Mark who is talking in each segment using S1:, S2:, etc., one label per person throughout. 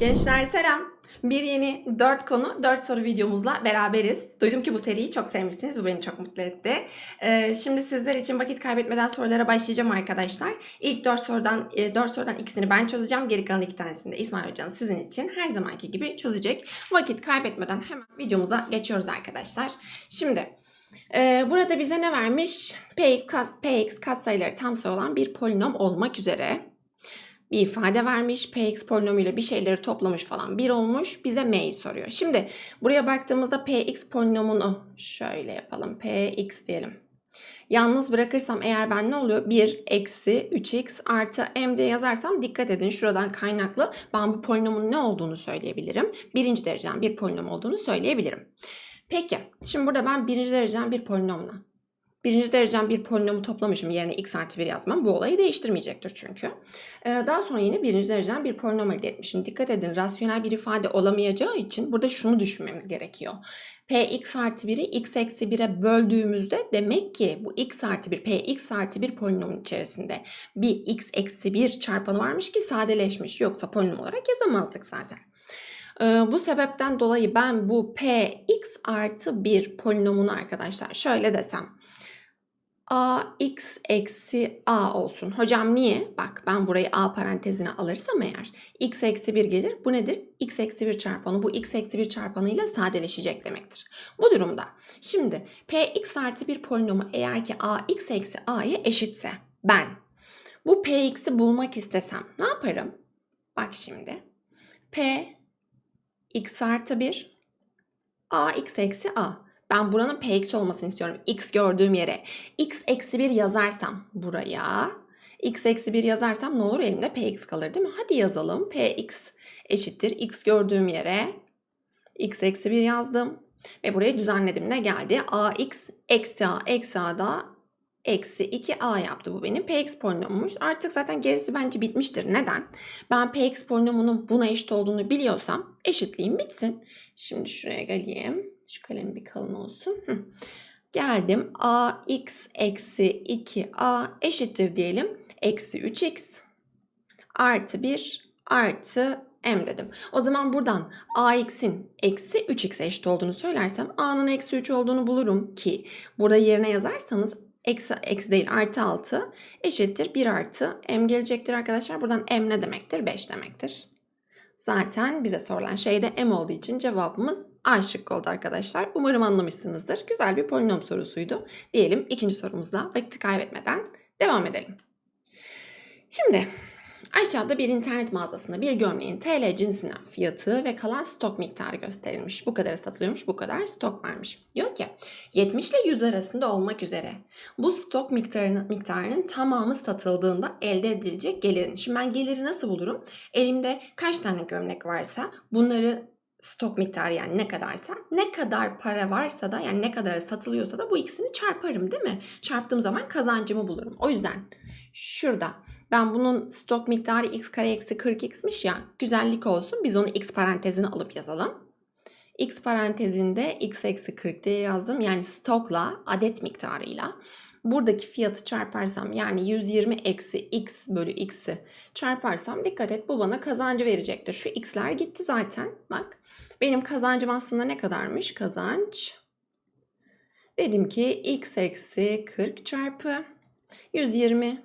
S1: Gençler selam. Bir yeni 4 konu 4 soru videomuzla beraberiz. Duydum ki bu seriyi çok sevmişsiniz. Bu beni çok mutlu etti. Ee, şimdi sizler için vakit kaybetmeden sorulara başlayacağım arkadaşlar. İlk 4 sorudan 4 sorudan ikisini ben çözeceğim. Geri kalan iki tanesini de İsmail Hocam sizin için her zamanki gibi çözecek. Vakit kaybetmeden hemen videomuza geçiyoruz arkadaşlar. Şimdi e, burada bize ne vermiş? Px, kas, Px katsayıları tam sayı olan bir polinom olmak üzere bir ifade vermiş. Px polinomuyla bir şeyleri toplamış falan bir olmuş. Bize m'yi soruyor. Şimdi buraya baktığımızda px polinomunu şöyle yapalım. px diyelim. Yalnız bırakırsam eğer ben ne oluyor? 1 eksi 3x artı m diye yazarsam dikkat edin şuradan kaynaklı ben bu polinomun ne olduğunu söyleyebilirim. Birinci dereceden bir polinom olduğunu söyleyebilirim. Peki şimdi burada ben birinci dereceden bir polinomla birinci dereceden bir polinomu toplamışım. Yerine x artı 1 yazmam. Bu olayı değiştirmeyecektir çünkü. Ee, daha sonra yine birinci dereceden bir polinom elde etmişim. Dikkat edin rasyonel bir ifade olamayacağı için burada şunu düşünmemiz gerekiyor. Px artı 1'i x eksi 1'e böldüğümüzde demek ki bu x artı 1, px artı 1 polinomun içerisinde bir x eksi 1 çarpanı varmış ki sadeleşmiş. Yoksa polinom olarak yazamazdık zaten. Ee, bu sebepten dolayı ben bu px artı 1 polinomunu arkadaşlar şöyle desem ax eksi a olsun. Hocam niye? Bak ben burayı a parantezine alırsam eğer x eksi 1 gelir. Bu nedir? x eksi 1 çarpanı. Bu x eksi 1 çarpanıyla sadeleşecek demektir. Bu durumda şimdi px artı 1 polinomu eğer ki ax eksi a'ya eşitse ben bu px'i bulmak istesem ne yaparım? Bak şimdi p x artı 1 ax eksi a. Ben buranın px olmasını istiyorum. x gördüğüm yere. x eksi 1 yazarsam buraya. x eksi 1 yazarsam ne olur? Elimde px kalır değil mi? Hadi yazalım. px eşittir. x gördüğüm yere. x eksi 1 yazdım. Ve burayı düzenledim. Ne geldi? ax eksi a eksi a da eksi 2a yaptı. Bu benim px polinomummuş. Artık zaten gerisi bence bitmiştir. Neden? Ben px polinomunun buna eşit olduğunu biliyorsam eşitliğim bitsin. Şimdi şuraya geleyim. Şu kalem bir kalın olsun. Hı. Geldim. ax eksi 2a eşittir diyelim. Eksi 3x artı 1 artı m dedim. O zaman buradan ax'in eksi 3x eşit olduğunu söylersem a'nın eksi 3 olduğunu bulurum ki burada yerine yazarsanız eksi, eksi değil artı 6 eşittir 1 artı m gelecektir arkadaşlar. Buradan m ne demektir? 5 demektir. Zaten bize sorulan şey de m olduğu için cevabımız A şıkkı oldu arkadaşlar. Umarım anlamışsınızdır. Güzel bir polinom sorusuydu. Diyelim ikinci sorumuzla vakit kaybetmeden devam edelim. Şimdi Aşağıda bir internet mağazasında bir gömleğin TL cinsinden fiyatı ve kalan stok miktarı gösterilmiş. Bu kadar satılıyormuş, bu kadar stok varmış. Diyor ki 70 ile 100 arasında olmak üzere bu stok miktarının, miktarının tamamı satıldığında elde edilecek gelirin. Şimdi ben geliri nasıl bulurum? Elimde kaç tane gömlek varsa bunları stok miktarı yani ne kadarsa ne kadar para varsa da yani ne kadar satılıyorsa da bu ikisini çarparım değil mi? Çarptığım zaman kazancımı bulurum. O yüzden şurada ben bunun stok miktarı x kare eksi 40x'miş ya güzellik olsun biz onu x parantezine alıp yazalım. x parantezinde x eksi 40 diye yazdım yani stokla adet miktarıyla buradaki fiyatı çarparsam yani 120 eksi x bölü x'i çarparsam dikkat et bu bana kazancı verecektir. Şu x'ler gitti zaten bak. Benim kazancım aslında ne kadarmış? Kazanç. Dedim ki x eksi 40 çarpı 120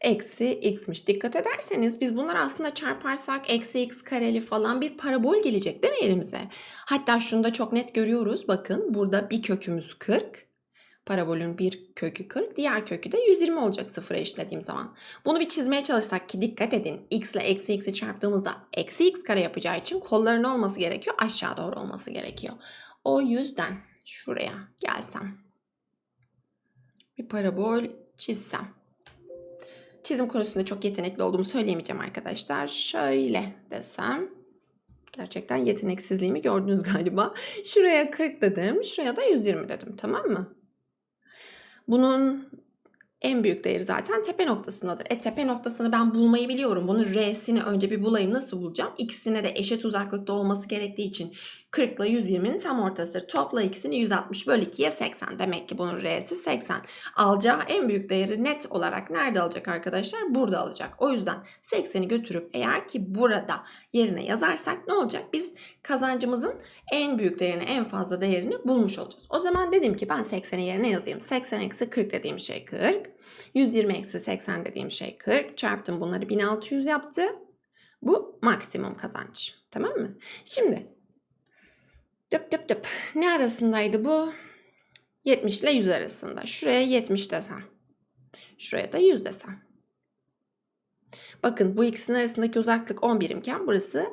S1: eksi x'miş. Dikkat ederseniz biz bunları aslında çarparsak eksi x kareli falan bir parabol gelecek değil mi elimize? Hatta şunu da çok net görüyoruz. Bakın burada bir kökümüz 40. Parabolün bir kökü 40, diğer kökü de 120 olacak sıfıra eşitlediğim zaman. Bunu bir çizmeye çalışsak ki dikkat edin. x ile eksi x'i çarptığımızda eksi x kare yapacağı için kolların olması gerekiyor? Aşağı doğru olması gerekiyor. O yüzden şuraya gelsem. Bir parabol çizsem. Çizim konusunda çok yetenekli olduğumu söyleyemeyeceğim arkadaşlar. Şöyle desem. Gerçekten yeteneksizliğimi gördünüz galiba. Şuraya 40 dedim. Şuraya da 120 dedim. Tamam mı? Bunun en büyük değeri zaten tepe noktasındadır. E tepe noktasını ben bulmayı biliyorum. Bunun R'sini önce bir bulayım. Nasıl bulacağım? İkisine de eşit uzaklıkta olması gerektiği için 40 ile 120'nin tam ortasıdır. Topla ikisini 160 bölü 2'ye 80. Demek ki bunun R'si 80. Alacağı en büyük değeri net olarak nerede alacak arkadaşlar? Burada alacak. O yüzden 80'i götürüp eğer ki burada yerine yazarsak ne olacak? Biz kazancımızın en büyük değerini, en fazla değerini bulmuş olacağız. O zaman dedim ki ben 80'i yerine yazayım. 80 eksi 40 dediğim şey 40. 120 eksi 80 dediğim şey 40. Çarptım bunları 1600 yaptı. Bu maksimum kazanç. Tamam mı? Şimdi dıp dıp dıp. Ne arasındaydı bu? 70 ile 100 arasında. Şuraya 70 desem. Şuraya da 100 desem. Bakın bu ikisinin arasındaki uzaklık 10 birimken burası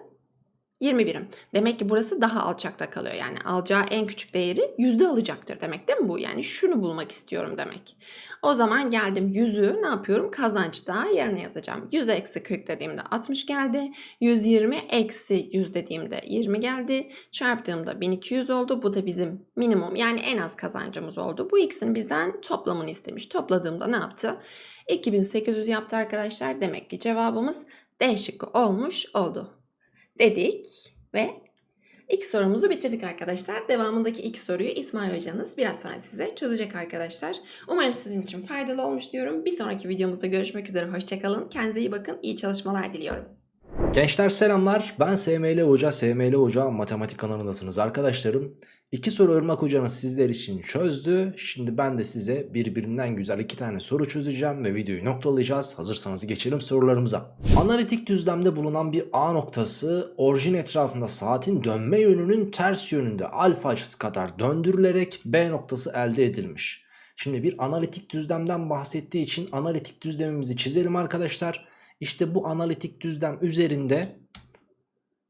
S1: 20 birim. Demek ki burası daha alçakta kalıyor. Yani alacağı en küçük değeri yüzde alacaktır demek değil mi bu? Yani şunu bulmak istiyorum demek. O zaman geldim yüzü ne yapıyorum? Kazançta yerine yazacağım. 100 eksi 40 dediğimde 60 geldi. 120 eksi 100 dediğimde 20 geldi. Çarptığımda 1200 oldu. Bu da bizim minimum yani en az kazancımız oldu. Bu ikisinin bizden toplamını istemiş. Topladığımda ne yaptı? 2800 yaptı arkadaşlar. Demek ki cevabımız D şıkkı olmuş oldu dedik ve ilk sorumuzu bitirdik arkadaşlar. Devamındaki ilk soruyu İsmail hocanız biraz sonra size çözecek arkadaşlar. Umarım sizin için faydalı olmuş diyorum. Bir sonraki videomuzda görüşmek üzere. Hoşçakalın. Kendinize iyi bakın. İyi çalışmalar diliyorum.
S2: Gençler selamlar. Ben SML Hoca, SML Hoca matematik kanalındasınız arkadaşlarım. İki soru Irmak Hoca'nız sizler için çözdü. Şimdi ben de size birbirinden güzel iki tane soru çözeceğim ve videoyu noktalayacağız. Hazırsanız geçelim sorularımıza. Analitik düzlemde bulunan bir A noktası orijin etrafında saatin dönme yönünün ters yönünde alfa açısı kadar döndürülerek B noktası elde edilmiş. Şimdi bir analitik düzlemden bahsettiği için analitik düzlemimizi çizelim arkadaşlar. İşte bu analitik düzlem üzerinde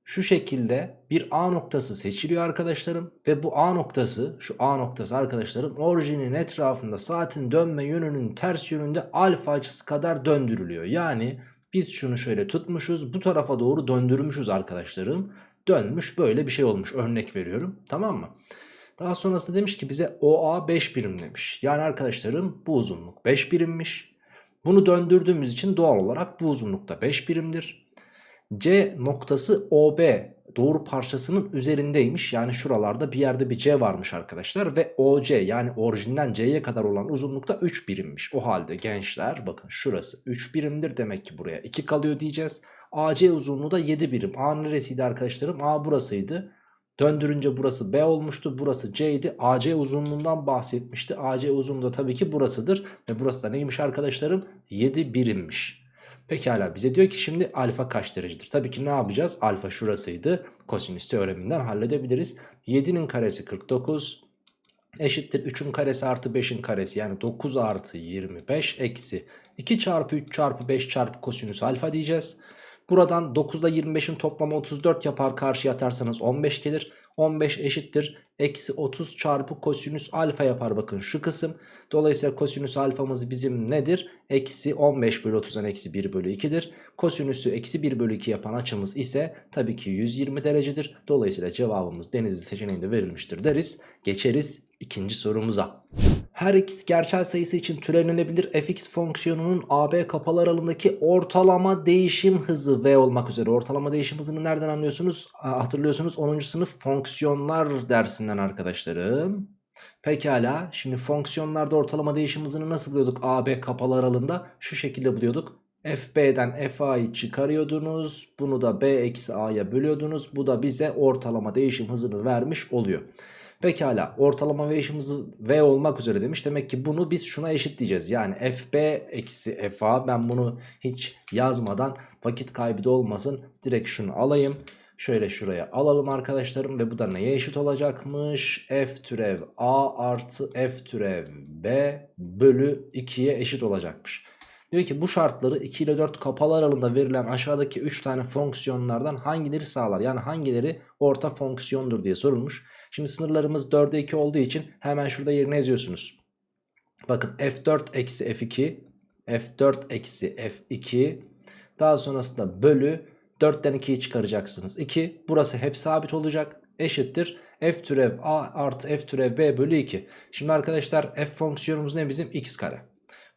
S2: şu şekilde bir A noktası seçiliyor arkadaşlarım ve bu A noktası şu A noktası arkadaşlarım orijinin etrafında saatin dönme yönünün ters yönünde alfa açısı kadar döndürülüyor. Yani biz şunu şöyle tutmuşuz bu tarafa doğru döndürmüşüz arkadaşlarım. Dönmüş böyle bir şey olmuş örnek veriyorum tamam mı? Daha sonrasında demiş ki bize OA 5 birim demiş. Yani arkadaşlarım bu uzunluk 5 birimmiş. Bunu döndürdüğümüz için doğal olarak bu uzunlukta 5 birimdir. C noktası OB doğru parçasının üzerindeymiş. Yani şuralarda bir yerde bir C varmış arkadaşlar. Ve OC yani orijinden C'ye kadar olan uzunlukta 3 birimmiş. O halde gençler bakın şurası 3 birimdir. Demek ki buraya 2 kalıyor diyeceğiz. AC uzunluğu da 7 birim. A neresiydi arkadaşlarım? A burasıydı. Döndürünce burası B olmuştu. Burası C idi. AC uzunluğundan bahsetmişti. AC uzunluğu da tabii ki burasıdır. Ve burası da neymiş arkadaşlarım? 7 birimmiş. Pekala bize diyor ki şimdi alfa kaç derecedir? Tabii ki ne yapacağız? Alfa şurasıydı. Kosinüs teoreminden halledebiliriz. 7'nin karesi 49 eşittir 3'ün karesi artı 5'in karesi yani 9 artı 25 eksi 2 çarpı 3 çarpı 5 çarpı kosinüs alfa diyeceğiz. Buradan 9 ile 25'in toplamı 34 yapar karşıya atarsanız 15 gelir. 15 eşittir. Eksi 30 çarpı kosinüs alfa yapar bakın şu kısım. Dolayısıyla kosinüs alfamız bizim nedir? Eksi 15 bölü 30'dan eksi 1 bölü 2'dir. Kosinüsü eksi 1 bölü 2 yapan açımız ise tabii ki 120 derecedir. Dolayısıyla cevabımız denizli seçeneğinde verilmiştir deriz. Geçeriz ikinci sorumuza. Her x gerçel sayısı için türevlenebilir fx fonksiyonunun AB kapalı aralığındaki ortalama değişim hızı v olmak üzere. Ortalama değişim hızını nereden anlıyorsunuz? Hatırlıyorsunuz 10. sınıf fonksiyonlar dersinden arkadaşlarım. Pekala şimdi fonksiyonlarda ortalama değişim hızını nasıl buluyorduk AB kapalı aralığında? Şu şekilde buluyorduk. FB'den FA'yı çıkarıyordunuz. Bunu da B eksi A'ya bölüyordunuz. Bu da bize ortalama değişim hızını vermiş oluyor. Pekala ortalama değişim hızı V olmak üzere demiş. Demek ki bunu biz şuna eşitleyeceğiz. Yani FB eksi FA ben bunu hiç yazmadan vakit kaybı da olmasın. Direkt şunu alayım. Şöyle şuraya alalım arkadaşlarım ve bu da neye eşit olacakmış? F türev A artı F türev B bölü 2'ye eşit olacakmış. Diyor ki bu şartları 2 ile 4 kapalı aralığında verilen aşağıdaki 3 tane fonksiyonlardan hangileri sağlar? Yani hangileri orta fonksiyondur diye sorulmuş. Şimdi sınırlarımız 4'e 2 olduğu için hemen şurada yerine yazıyorsunuz. Bakın f4 eksi f2 f4 eksi f2 daha sonrasında bölü 4'ten 2'yi çıkaracaksınız. 2 burası hep sabit olacak eşittir f türev a artı f türev b bölü 2. Şimdi arkadaşlar f fonksiyonumuz ne bizim x kare.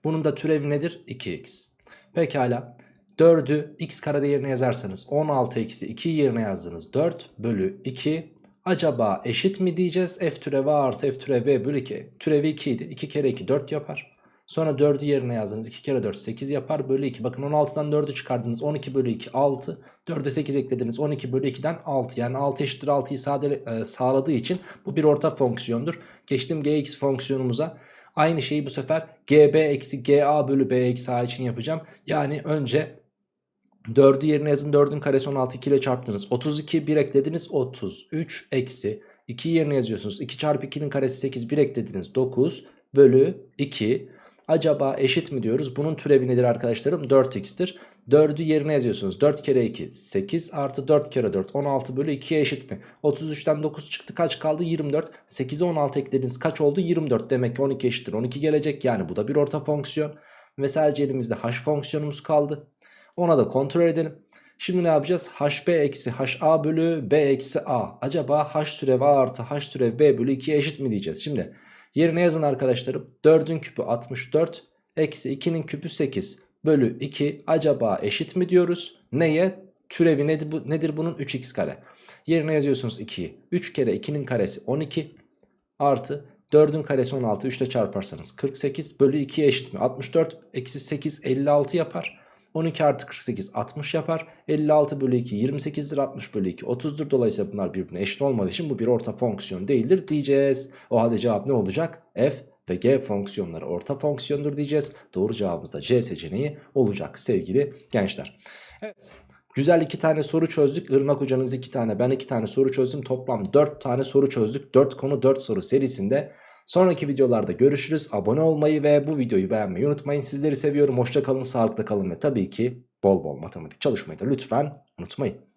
S2: Bunun da türevi nedir? 2x. Pekala 4'ü x karede yerine yazarsanız 16 eksi 2 yerine yazdınız 4 bölü 2 acaba eşit mi diyeceğiz? F türevi artı F türevi B bölü 2. Türevi 2 idi. 2 kere 2 4 yapar. Sonra 4'ü yerine yazdınız. 2 kere 4 8 yapar bölü 2. Bakın 16'dan 4'ü çıkardınız. 12 bölü 2 6. 4'e 8 eklediniz. 12 bölü 2'den 6. Yani 6 eşittir 6'yı sade, e, sağladığı için bu bir orta fonksiyondur. Geçtim gx fonksiyonumuza. Aynı şeyi bu sefer gb eksi ga bölü b eksi a için yapacağım. Yani önce 4'ü yerine yazın 4'ün karesi 16 2 ile çarptınız. 32 1 eklediniz 33 eksi 2 yerine yazıyorsunuz. 2 çarpı 2'nin karesi 8 1 eklediniz 9 bölü 2. Acaba eşit mi diyoruz? Bunun türevi nedir arkadaşlarım? 4x'tir. 4'ü yerine yazıyorsunuz. 4 kere 2 8 artı 4 kere 4 16 bölü 2'ye eşit mi? 33'ten 9 çıktı kaç kaldı? 24. 8'e 16 eklediniz kaç oldu? 24. Demek ki 12 eşittir. 12 gelecek yani bu da bir orta fonksiyon. Ve sadece elimizde h fonksiyonumuz kaldı. Ona da kontrol edelim. Şimdi ne yapacağız? hb eksi ha bölü b eksi a. Acaba h türev a artı h türev b bölü 2'ye eşit mi diyeceğiz? Şimdi yerine yazın arkadaşlarım. 4'ün küpü 64 eksi 2'nin küpü 8 bölü 2 acaba eşit mi diyoruz? Neye? Türevi nedir, bu, nedir bunun? 3x kare. Yerine yazıyorsunuz 2'yi. 3 kere 2'nin karesi 12 artı 4'ün karesi 16 3 ile çarparsanız 48 bölü 2'ye eşit mi? 64 eksi 8 56 yapar. 12 artı 48 60 yapar. 56 bölü 2 28'dir 60 bölü 2 30'dur. Dolayısıyla bunlar birbirine eşit olmadığı için bu bir orta fonksiyon değildir diyeceğiz. O halde cevap ne olacak? F ve G fonksiyonları orta fonksiyondur diyeceğiz. Doğru cevabımız da C seçeneği olacak sevgili gençler. Evet. Güzel iki tane soru çözdük. Irmak hocanız iki tane ben iki tane soru çözdüm. Toplam dört tane soru çözdük. Dört konu dört soru serisinde. Sonraki videolarda görüşürüz. Abone olmayı ve bu videoyu beğenmeyi unutmayın. Sizleri seviyorum. Hoşça kalın, sağlıkla kalın ve tabii ki bol bol matematik çalışmayı da lütfen unutmayın.